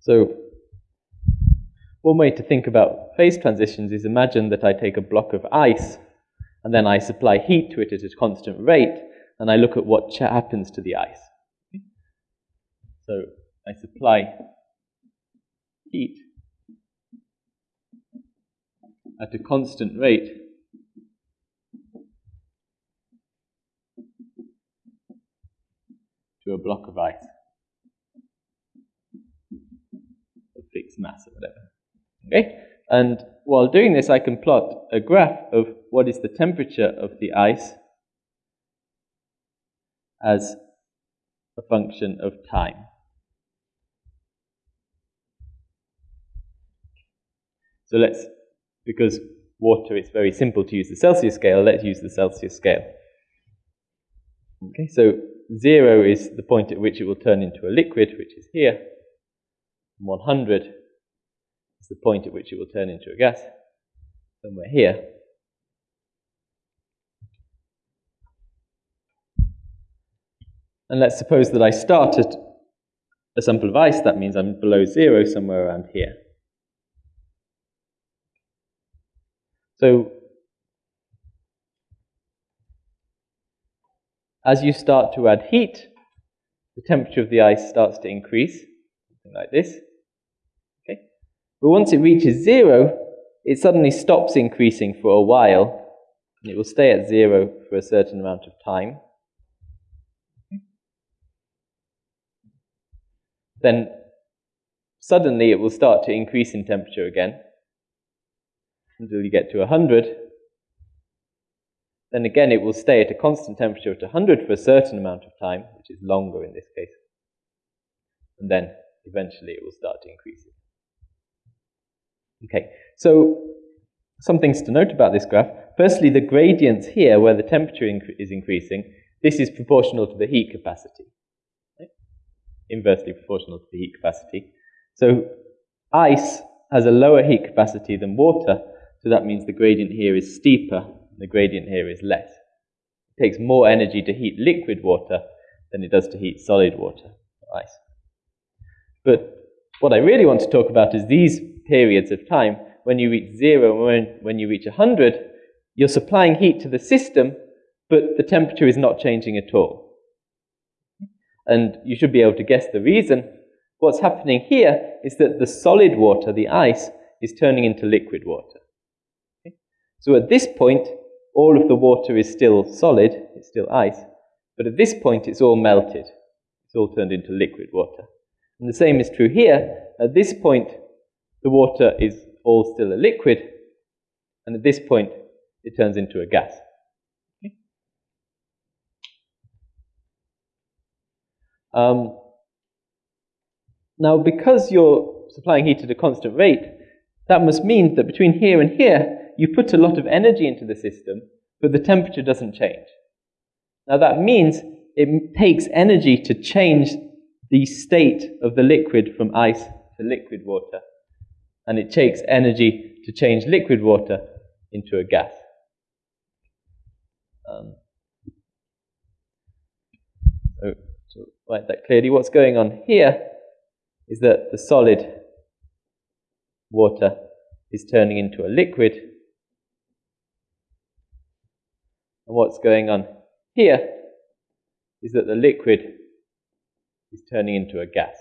So one way to think about phase transitions is imagine that I take a block of ice and then I supply heat to it at a constant rate and I look at what happens to the ice. So I supply heat at a constant rate to a block of ice fixed mass or whatever. Okay? And while doing this, I can plot a graph of what is the temperature of the ice as a function of time. So let's, because water is very simple to use the Celsius scale, let's use the Celsius scale. Okay, so zero is the point at which it will turn into a liquid, which is here. 100 is the point at which it will turn into a gas, somewhere here. And let's suppose that I start at a sample of ice, that means I'm below zero somewhere around here. So as you start to add heat, the temperature of the ice starts to increase, something like this. But once it reaches zero, it suddenly stops increasing for a while, it will stay at zero for a certain amount of time. Then suddenly it will start to increase in temperature again until you get to 100. Then again, it will stay at a constant temperature at 100 for a certain amount of time, which is longer in this case. And then eventually it will start to increase. Okay, so some things to note about this graph. Firstly, the gradients here, where the temperature is increasing, this is proportional to the heat capacity. Inversely proportional to the heat capacity. So ice has a lower heat capacity than water, so that means the gradient here is steeper, the gradient here is less. It takes more energy to heat liquid water than it does to heat solid water, ice. But what I really want to talk about is these periods of time. When you reach zero, when, when you reach 100, you're supplying heat to the system, but the temperature is not changing at all. And you should be able to guess the reason. What's happening here is that the solid water, the ice, is turning into liquid water. So at this point, all of the water is still solid, it's still ice, but at this point it's all melted. It's all turned into liquid water. And the same is true here. At this point, the water is all still a liquid, and at this point, it turns into a gas. Okay. Um, now, because you're supplying heat at a constant rate, that must mean that between here and here, you put a lot of energy into the system, but the temperature doesn't change. Now that means it takes energy to change the state of the liquid from ice to liquid water. And it takes energy to change liquid water into a gas. Um, so to write that clearly, what's going on here is that the solid water is turning into a liquid And what's going on here is that the liquid is turning into a gas.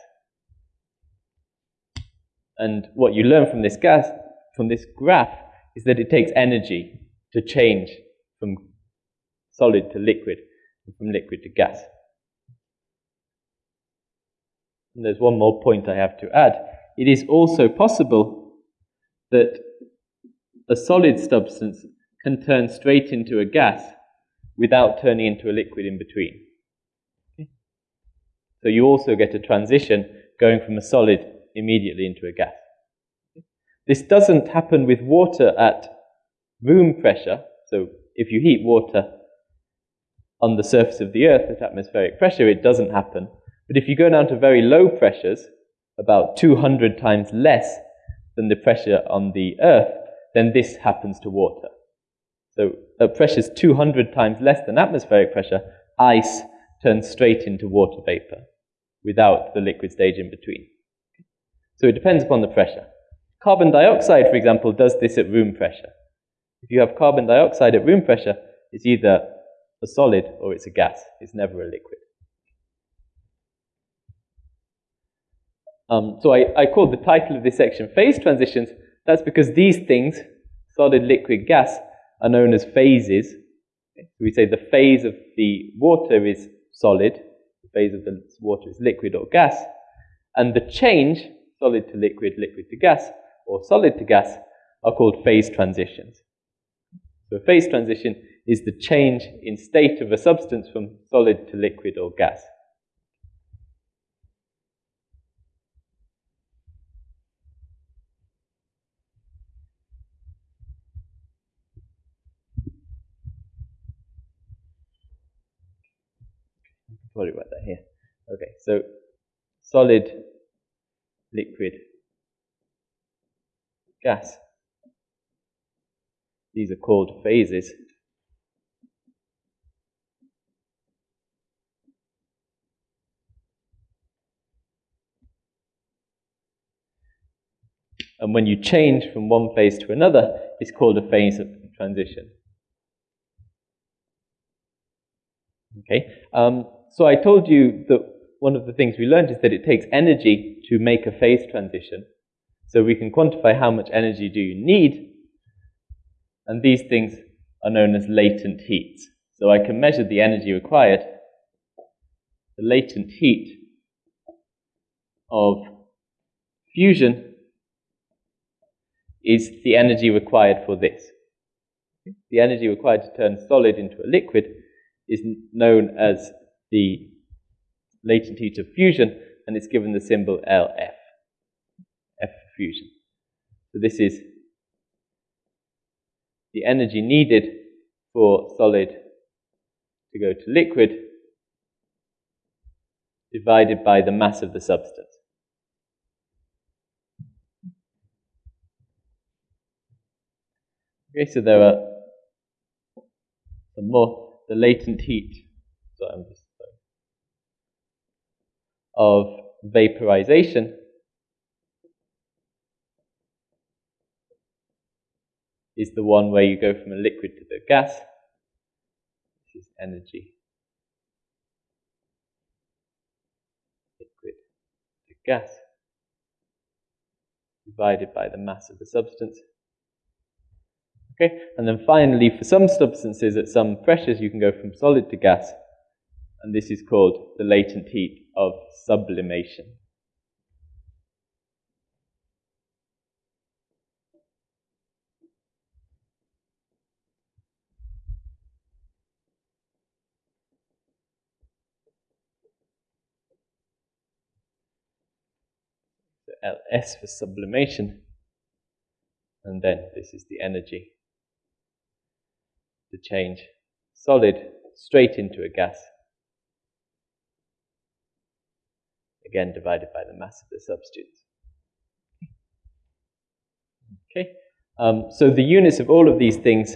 And what you learn from this gas, from this graph, is that it takes energy to change from solid to liquid, and from liquid to gas. And there's one more point I have to add. It is also possible that a solid substance can turn straight into a gas without turning into a liquid in between. So you also get a transition going from a solid immediately into a gas. This doesn't happen with water at room pressure. So if you heat water on the surface of the earth at atmospheric pressure, it doesn't happen. But if you go down to very low pressures, about 200 times less than the pressure on the earth, then this happens to water. So at pressures 200 times less than atmospheric pressure, ice turns straight into water vapor without the liquid stage in between. So it depends upon the pressure. Carbon dioxide, for example, does this at room pressure. If you have carbon dioxide at room pressure, it's either a solid or it's a gas. It's never a liquid. Um, so I, I called the title of this section Phase Transitions. That's because these things, solid, liquid, gas, are known as phases. We say the phase of the water is solid, the phase of the water is liquid or gas, and the change, solid to liquid, liquid to gas, or solid to gas, are called phase transitions. So a phase transition is the change in state of a substance from solid to liquid or gas. Sorry about that here. Okay, so solid, liquid, gas. These are called phases. And when you change from one phase to another, it's called a phase of transition. Okay, um, so I told you that one of the things we learned is that it takes energy to make a phase transition. So we can quantify how much energy do you need, and these things are known as latent heats. So I can measure the energy required. The latent heat of fusion is the energy required for this. The energy required to turn solid into a liquid is known as the latent heat of fusion, and it's given the symbol LF, F fusion. So this is the energy needed for solid to go to liquid divided by the mass of the substance. Okay, so there are some more, the latent heat so I'm just of vaporization is the one where you go from a liquid to the gas. This is energy. Liquid to gas divided by the mass of the substance. Okay, and then finally, for some substances at some pressures, you can go from solid to gas, and this is called the latent heat of sublimation. LS for sublimation, and then this is the energy. To change solid straight into a gas, again divided by the mass of the substance. Okay, um, so the units of all of these things,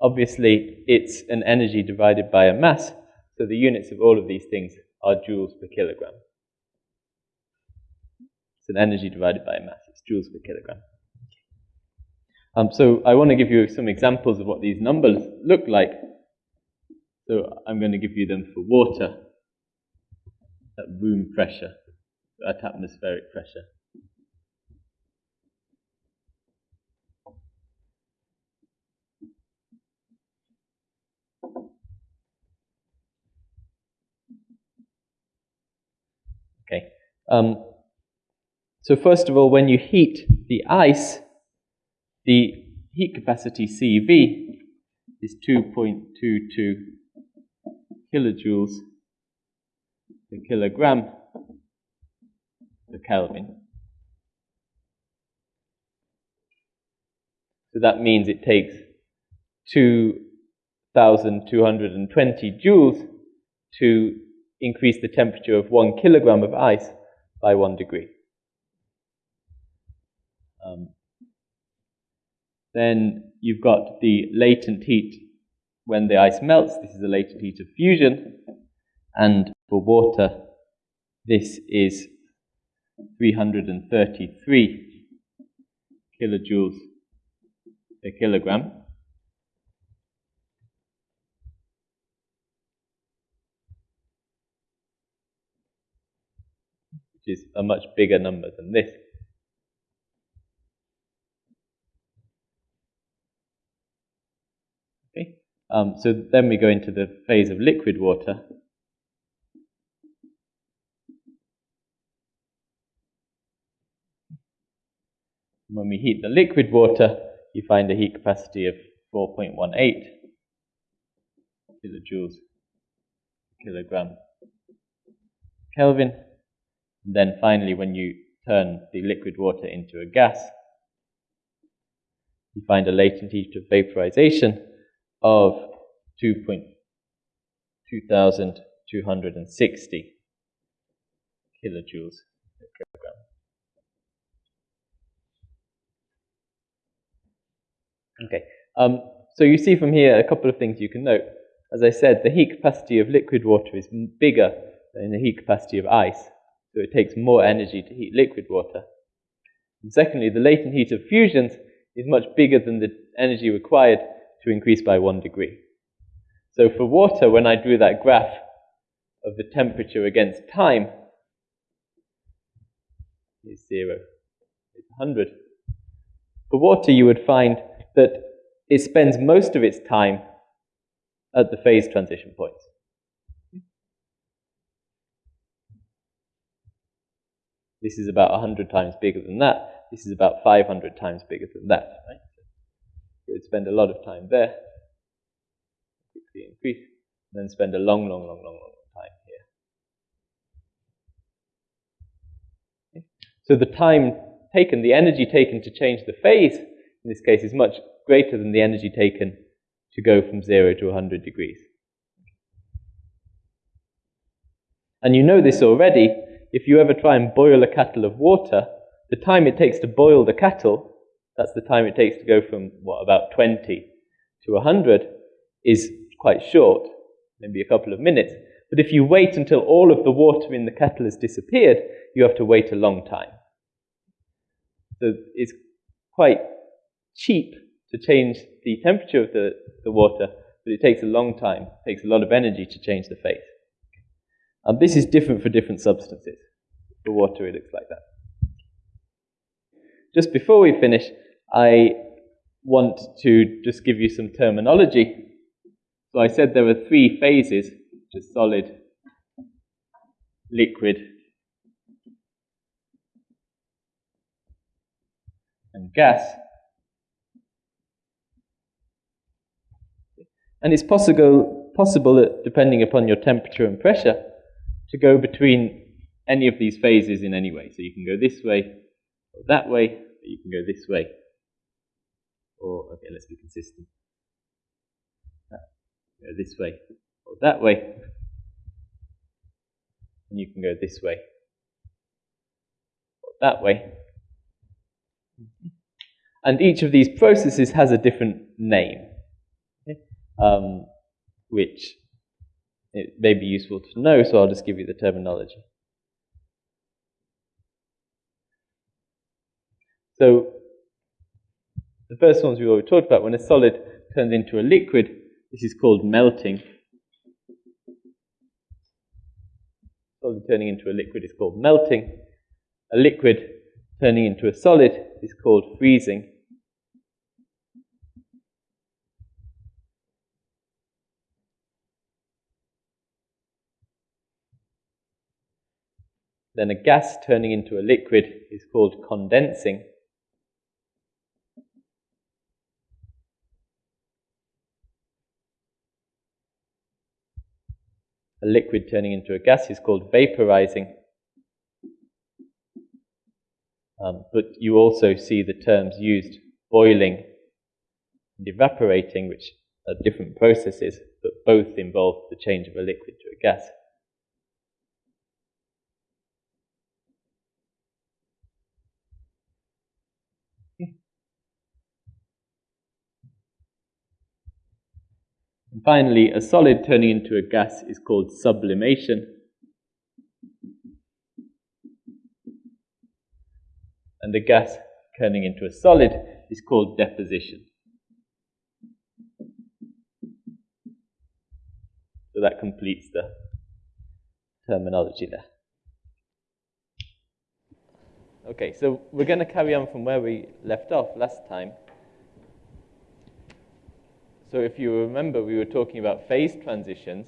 obviously it's an energy divided by a mass, so the units of all of these things are joules per kilogram. It's an energy divided by a mass, it's joules per kilogram. Um, so I want to give you some examples of what these numbers look like. So I'm going to give you them for water at room pressure, at atmospheric pressure. Okay. Um, so first of all, when you heat the ice, the heat capacity CV is 2.22 kilojoules per kilogram per Kelvin. So that means it takes 2,220 joules to increase the temperature of one kilogram of ice by one degree. Um, then you've got the latent heat when the ice melts. This is the latent heat of fusion. And for water, this is 333 kilojoules per kilogram. Which is a much bigger number than this. Okay, um, so then we go into the phase of liquid water. When we heat the liquid water, you find a heat capacity of 4.18 kilojoules per kilogram Kelvin. And then finally, when you turn the liquid water into a gas, you find a latent heat of vaporization of 2,260 kilojoules per kilogram. Okay, um, so you see from here a couple of things you can note. As I said, the heat capacity of liquid water is bigger than the heat capacity of ice, so it takes more energy to heat liquid water. And secondly, the latent heat of fusions is much bigger than the energy required to increase by one degree. So for water, when I drew that graph of the temperature against time, is zero, it's 100. For water, you would find that it spends most of its time at the phase transition points. This is about 100 times bigger than that. This is about 500 times bigger than that. Right? It would spend a lot of time there, quickly increase, and then spend a long, long, long, long, long time here. Okay. So the time taken, the energy taken to change the phase in this case, is much greater than the energy taken to go from 0 to 100 degrees. And you know this already. If you ever try and boil a kettle of water, the time it takes to boil the kettle, that's the time it takes to go from, what, about 20 to 100, is quite short, maybe a couple of minutes. But if you wait until all of the water in the kettle has disappeared, you have to wait a long time. So it's quite cheap to change the temperature of the, the water, but it takes a long time, it takes a lot of energy to change the phase. And this is different for different substances. For water, it looks like that. Just before we finish, I want to just give you some terminology. So I said there were three phases, which are solid, liquid, and gas. And it's possible, possible that depending upon your temperature and pressure, to go between any of these phases in any way. So you can go this way, or that way, or you can go this way. Or, okay, let's be consistent. Go this way, or that way. And you can go this way, or that way. And each of these processes has a different name um, which it may be useful to know, so I'll just give you the terminology. So, the first ones we've already talked about, when a solid turns into a liquid, this is called melting. Solid turning into a liquid is called melting. A liquid turning into a solid is called freezing. Then a gas turning into a liquid is called condensing. A liquid turning into a gas is called vaporizing. Um, but you also see the terms used boiling and evaporating, which are different processes, but both involve the change of a liquid to a gas. And finally, a solid turning into a gas is called sublimation. and the gas turning into a solid is called deposition. So that completes the terminology there. Okay, so we're going to carry on from where we left off last time. So if you remember, we were talking about phase transitions.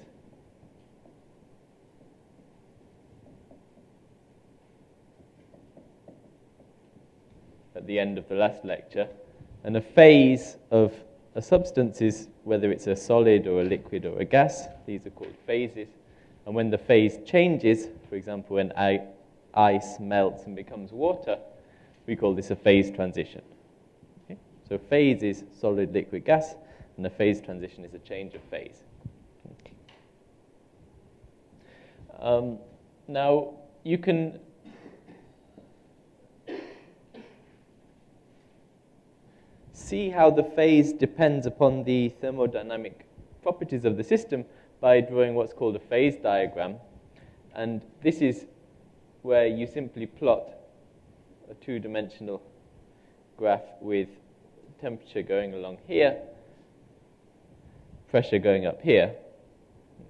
At the end of the last lecture. And a phase of a substance is whether it's a solid or a liquid or a gas. These are called phases. And when the phase changes, for example, when ice melts and becomes water, we call this a phase transition. Okay? So phase is solid, liquid, gas, and a phase transition is a change of phase. Um, now, you can see how the phase depends upon the thermodynamic properties of the system by drawing what's called a phase diagram. And this is where you simply plot a two-dimensional graph with temperature going along here, pressure going up here.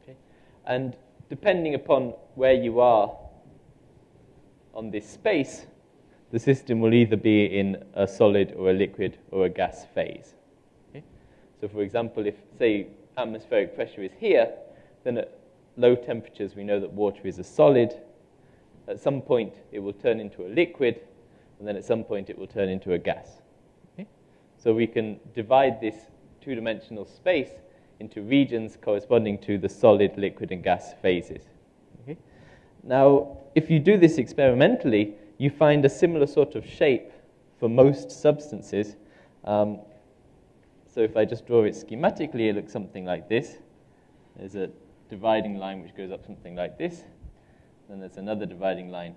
Okay? And depending upon where you are on this space, the system will either be in a solid or a liquid or a gas phase. Okay? So for example, if, say, atmospheric pressure is here, then at low temperatures we know that water is a solid, at some point it will turn into a liquid, and then at some point it will turn into a gas. Okay? So we can divide this two-dimensional space into regions corresponding to the solid, liquid, and gas phases. Okay? Now, if you do this experimentally, you find a similar sort of shape for most substances. Um, so if I just draw it schematically, it looks something like this. There's a dividing line which goes up something like this. Then there's another dividing line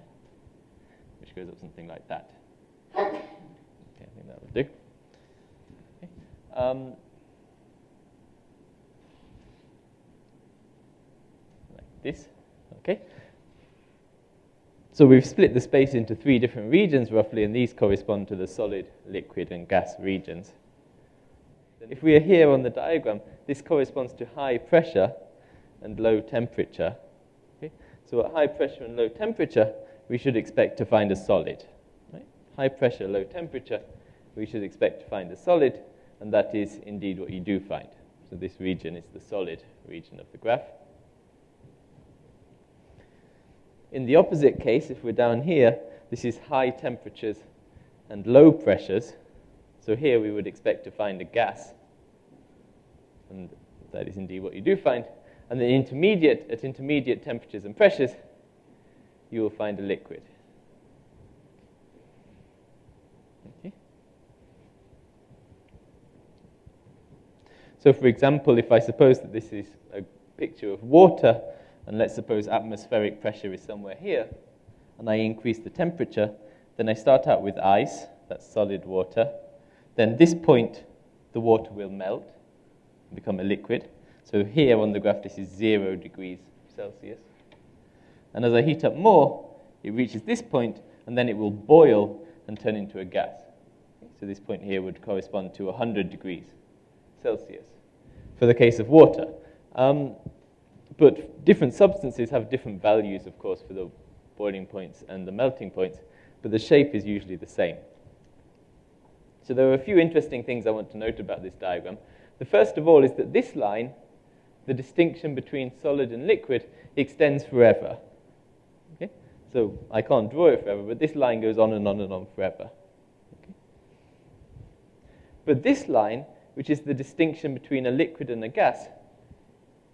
which goes up something like that. Okay, I think that do. Okay. Um, like this. Okay. So we've split the space into three different regions roughly, and these correspond to the solid, liquid, and gas regions. If we are here on the diagram, this corresponds to high pressure and low temperature. So at high pressure and low temperature, we should expect to find a solid. Right? High pressure, low temperature, we should expect to find a solid, and that is indeed what you do find. So this region is the solid region of the graph. In the opposite case, if we're down here, this is high temperatures and low pressures. So here we would expect to find a gas. And that is indeed what you do find and then intermediate, at intermediate temperatures and pressures, you will find a liquid. Okay. So for example, if I suppose that this is a picture of water, and let's suppose atmospheric pressure is somewhere here, and I increase the temperature, then I start out with ice, that's solid water. Then this point, the water will melt, and become a liquid. So here on the graph, this is 0 degrees Celsius. And as I heat up more, it reaches this point, and then it will boil and turn into a gas. So this point here would correspond to 100 degrees Celsius for the case of water. Um, but different substances have different values, of course, for the boiling points and the melting points, but the shape is usually the same. So there are a few interesting things I want to note about this diagram. The first of all is that this line the distinction between solid and liquid extends forever. Okay? So I can't draw it forever, but this line goes on and on and on forever. Okay? But this line, which is the distinction between a liquid and a gas,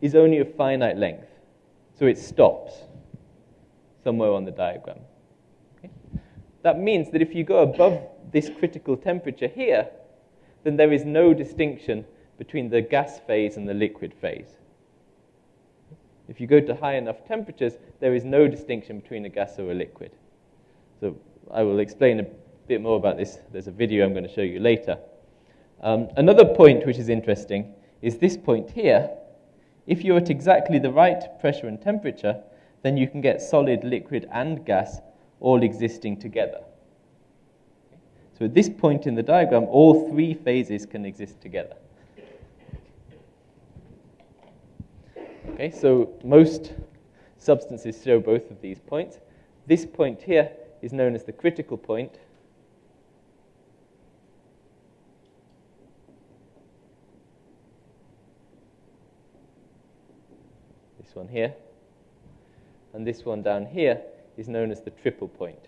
is only of finite length. So it stops somewhere on the diagram. Okay? That means that if you go above this critical temperature here, then there is no distinction between the gas phase and the liquid phase. If you go to high enough temperatures, there is no distinction between a gas or a liquid. So I will explain a bit more about this. There's a video I'm going to show you later. Um, another point which is interesting is this point here. If you're at exactly the right pressure and temperature, then you can get solid, liquid, and gas all existing together. So at this point in the diagram, all three phases can exist together. Okay, so most substances show both of these points. This point here is known as the critical point. This one here. And this one down here is known as the triple point.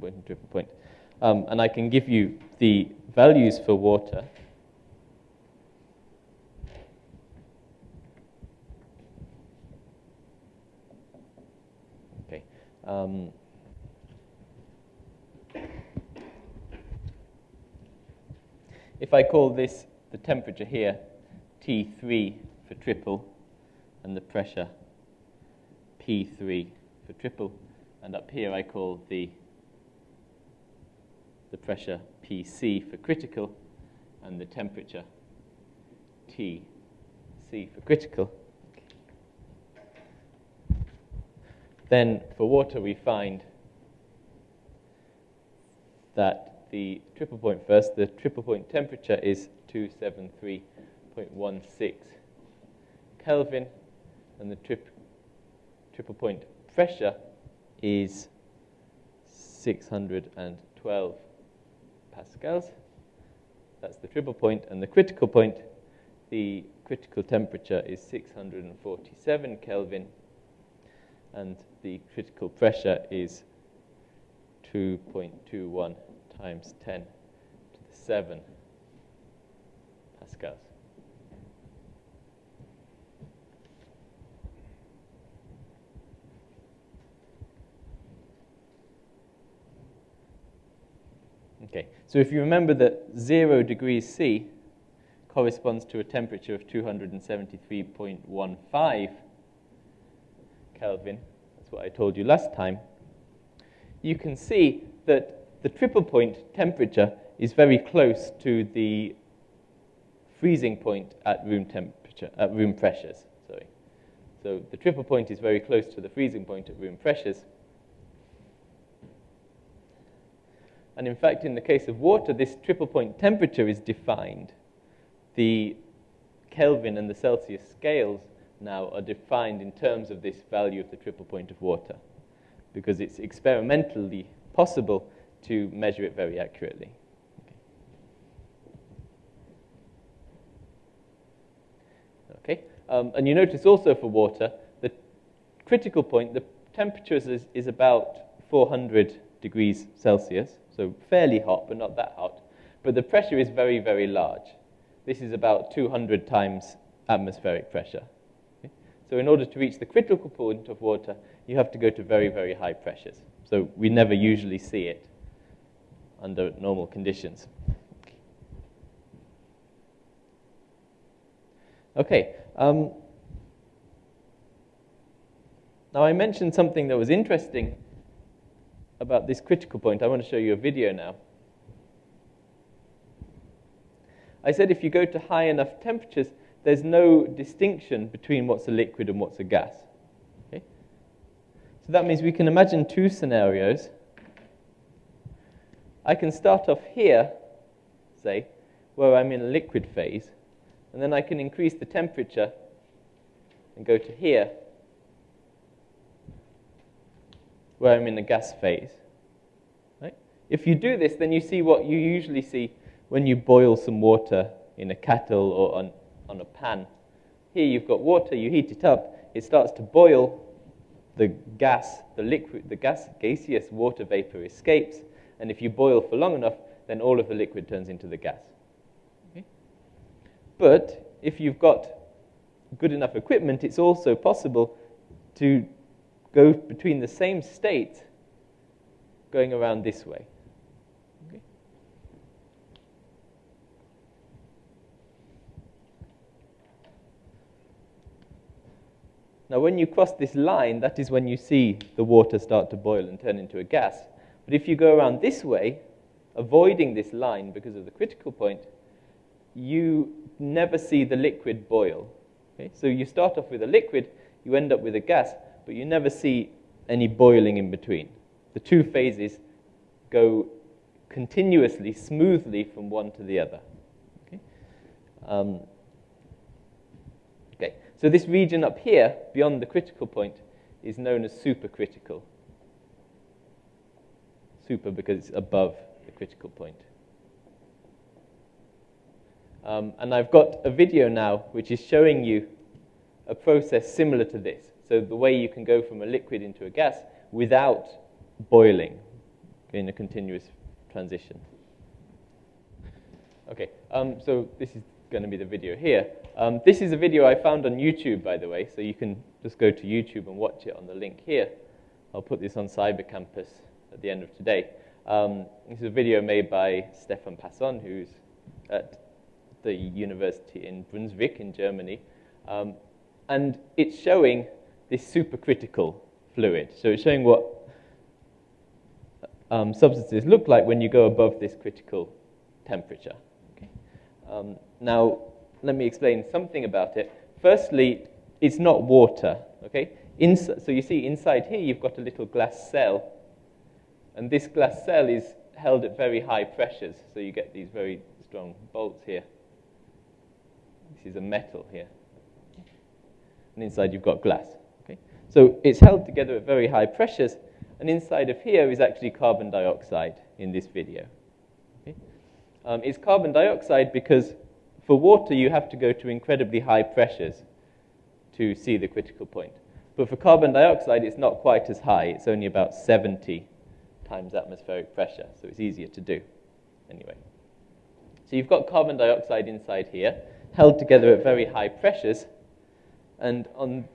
Point and triple point. Um, and I can give you the values for water. Okay. Um, if I call this the temperature here T3 for triple and the pressure P3 for triple, and up here I call the the pressure PC for critical and the temperature TC for critical. Then for water we find that the triple point first, the triple point temperature is 273.16 Kelvin and the trip, triple point pressure is 612 pascals. That's the triple point. And the critical point, the critical temperature is 647 Kelvin. And the critical pressure is 2.21 times 10 to the 7 pascals. Okay, so if you remember that 0 degrees C corresponds to a temperature of 273.15 Kelvin, that's what I told you last time, you can see that the triple point temperature is very close to the freezing point at room temperature, at room pressures, sorry. So the triple point is very close to the freezing point at room pressures. And in fact, in the case of water, this triple point temperature is defined. The Kelvin and the Celsius scales now are defined in terms of this value of the triple point of water because it's experimentally possible to measure it very accurately. Okay. Um, and you notice also for water, the critical point, the temperature is, is about 400 degrees Celsius so fairly hot, but not that hot. But the pressure is very, very large. This is about 200 times atmospheric pressure. Okay? So in order to reach the critical point of water, you have to go to very, very high pressures. So we never usually see it under normal conditions. Okay. Um, now I mentioned something that was interesting about this critical point, I want to show you a video now. I said if you go to high enough temperatures, there's no distinction between what's a liquid and what's a gas. Okay? So that means we can imagine two scenarios. I can start off here, say, where I'm in a liquid phase, and then I can increase the temperature and go to here, where I'm in the gas phase. Right? If you do this, then you see what you usually see when you boil some water in a kettle or on, on a pan. Here you've got water, you heat it up, it starts to boil, the gas, the liquid, the gas, gaseous water vapor escapes, and if you boil for long enough, then all of the liquid turns into the gas. Okay? But if you've got good enough equipment, it's also possible to go between the same state going around this way. Okay. Now, when you cross this line, that is when you see the water start to boil and turn into a gas. But if you go around this way, avoiding this line because of the critical point, you never see the liquid boil. Okay? So you start off with a liquid, you end up with a gas, but you never see any boiling in between. The two phases go continuously, smoothly from one to the other. Okay? Um, okay, so this region up here, beyond the critical point, is known as supercritical. Super because it's above the critical point. Um, and I've got a video now which is showing you a process similar to this. So the way you can go from a liquid into a gas without boiling in a continuous transition. Okay, um, so this is going to be the video here. Um, this is a video I found on YouTube, by the way, so you can just go to YouTube and watch it on the link here. I'll put this on Cyber Campus at the end of today. Um, this is a video made by Stefan Passon, who's at the university in Brunswick in Germany. Um, and it's showing this supercritical fluid. So it's showing what um, substances look like when you go above this critical temperature. Okay. Um, now, let me explain something about it. Firstly, it's not water. Okay. Ins so you see inside here you've got a little glass cell, and this glass cell is held at very high pressures, so you get these very strong bolts here. This is a metal here. And inside you've got glass. Okay? So it's held together at very high pressures, and inside of here is actually carbon dioxide in this video. Okay? Um, it's carbon dioxide because for water you have to go to incredibly high pressures to see the critical point. But for carbon dioxide, it's not quite as high. It's only about 70 times atmospheric pressure, so it's easier to do. Anyway. So you've got carbon dioxide inside here, held together at very high pressures, and on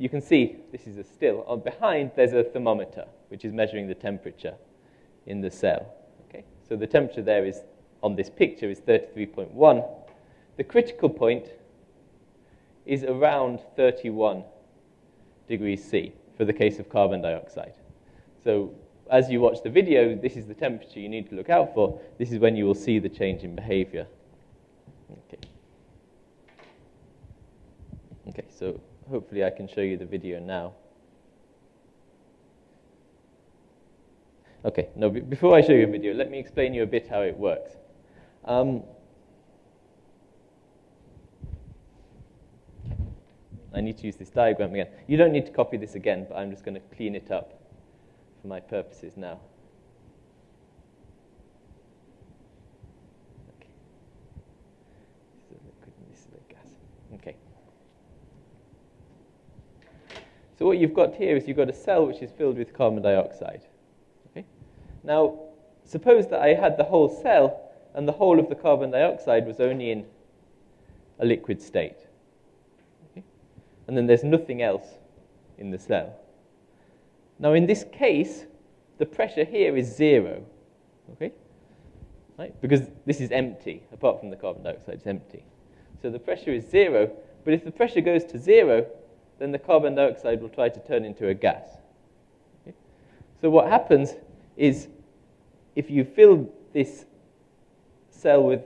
you can see this is a still. On behind, there's a thermometer, which is measuring the temperature in the cell. Okay? So the temperature there is, on this picture, is 33.1. The critical point is around 31 degrees C for the case of carbon dioxide. So as you watch the video, this is the temperature you need to look out for. This is when you will see the change in behavior. Okay. Okay, so hopefully I can show you the video now. Okay, no, before I show you a video, let me explain you a bit how it works. Um, I need to use this diagram again. You don't need to copy this again, but I'm just going to clean it up for my purposes now. Okay. So what you've got here is you've got a cell which is filled with carbon dioxide. Okay? Now, suppose that I had the whole cell and the whole of the carbon dioxide was only in a liquid state. Okay? And then there's nothing else in the cell. Now, in this case, the pressure here is zero. Okay? Right? Because this is empty, apart from the carbon dioxide, it's empty. So the pressure is zero, but if the pressure goes to zero, then the carbon dioxide will try to turn into a gas. Okay? So what happens is if you fill this cell with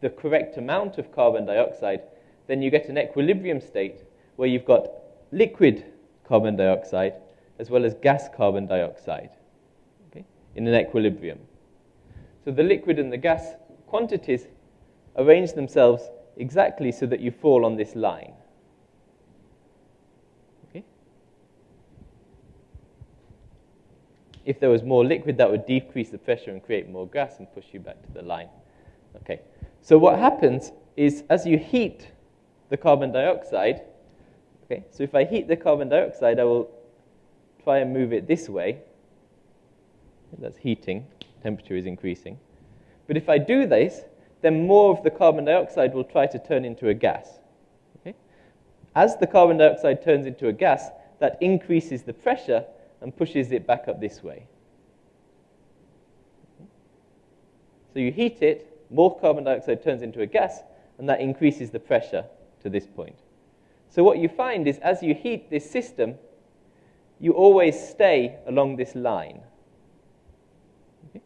the correct amount of carbon dioxide, then you get an equilibrium state where you've got liquid carbon dioxide as well as gas carbon dioxide okay, in an equilibrium. So the liquid and the gas quantities arrange themselves exactly so that you fall on this line. If there was more liquid, that would decrease the pressure and create more gas and push you back to the line. Okay. So what happens is as you heat the carbon dioxide, okay, so if I heat the carbon dioxide, I will try and move it this way. That's heating, temperature is increasing. But if I do this, then more of the carbon dioxide will try to turn into a gas. Okay? As the carbon dioxide turns into a gas, that increases the pressure and pushes it back up this way. So you heat it, more carbon dioxide turns into a gas, and that increases the pressure to this point. So what you find is as you heat this system, you always stay along this line. Okay?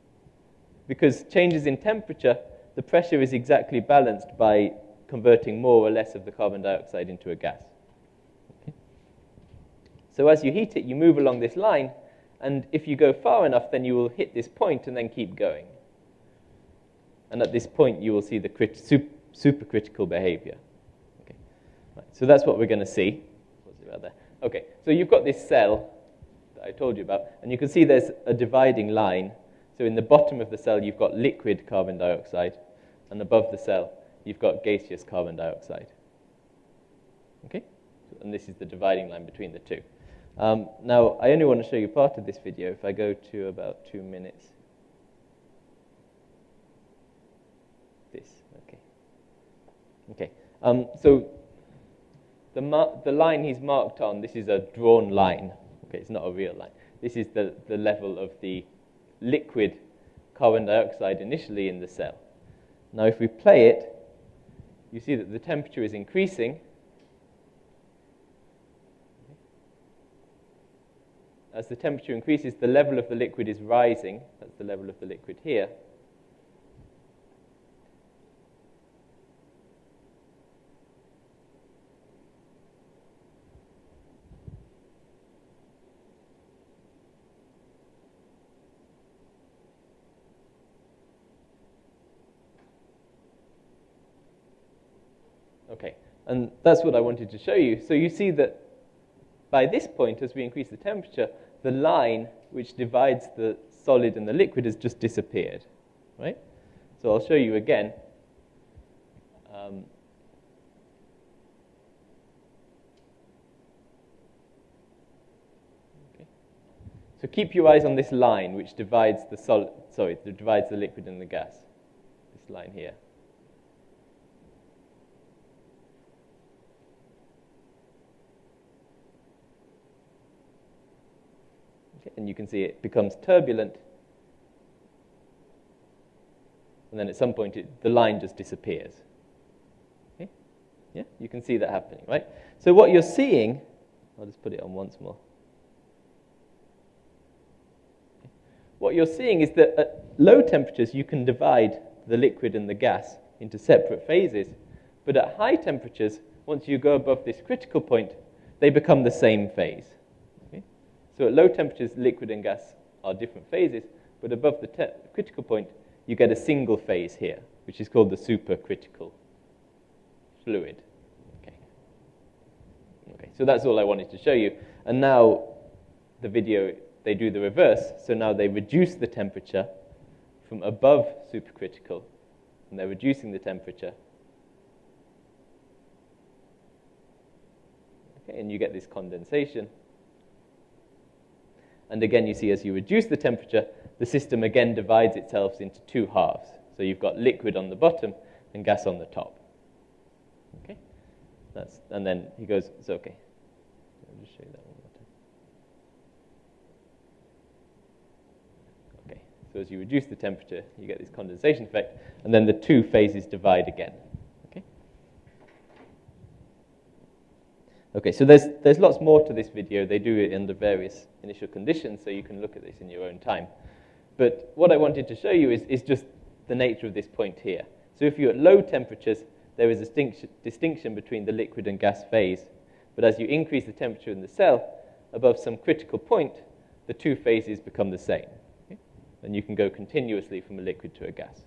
Because changes in temperature the pressure is exactly balanced by converting more or less of the carbon dioxide into a gas. So as you heat it, you move along this line, and if you go far enough, then you will hit this point and then keep going. And at this point, you will see the crit- super, supercritical behavior. Okay. Right. So that's what we're going to see. Okay, so you've got this cell that I told you about, and you can see there's a dividing line. So in the bottom of the cell, you've got liquid carbon dioxide, and above the cell, you've got gaseous carbon dioxide. Okay? And this is the dividing line between the two. Um, now, I only want to show you part of this video. If I go to about two minutes. This, okay. Okay. Um, so the, mar- the line he's marked on, this is a drawn line. Okay, it's not a real line. This is the, the level of the liquid carbon dioxide initially in the cell. Now, if we play it, you see that the temperature is increasing. As the temperature increases, the level of the liquid is rising. That's the level of the liquid here. Okay, and that's what I wanted to show you. So you see that by this point, as we increase the temperature, the line which divides the solid and the liquid has just disappeared, right? So I'll show you again. Um, okay. So keep your eyes on this line which divides the solid, sorry, divides the liquid and the gas. This line here. And you can see it becomes turbulent. And then at some point, it, the line just disappears. Okay? Yeah, you can see that happening, right? So what you're seeing, I'll just put it on once more. What you're seeing is that at low temperatures, you can divide the liquid and the gas into separate phases. But at high temperatures, once you go above this critical point, they become the same phase. So at low temperatures, liquid and gas are different phases, but above the critical point, you get a single phase here, which is called the supercritical fluid. Okay. Okay, so that's all I wanted to show you. And now the video, they do the reverse. So now they reduce the temperature from above supercritical, and they're reducing the temperature. Okay, and you get this condensation. And again, you see as you reduce the temperature, the system again divides itself into two halves. So you've got liquid on the bottom and gas on the top. Okay? That's, and then he goes, it's okay. I'll just show you that one more time. Okay, so as you reduce the temperature, you get this condensation effect, and then the two phases divide again. Okay, so there's, there's lots more to this video. They do it under various initial conditions, so you can look at this in your own time. But what I wanted to show you is, is just the nature of this point here. So if you're at low temperatures, there is a distinction, between the liquid and gas phase. But as you increase the temperature in the cell, above some critical point, the two phases become the same. Okay? And you can go continuously from a liquid to a gas.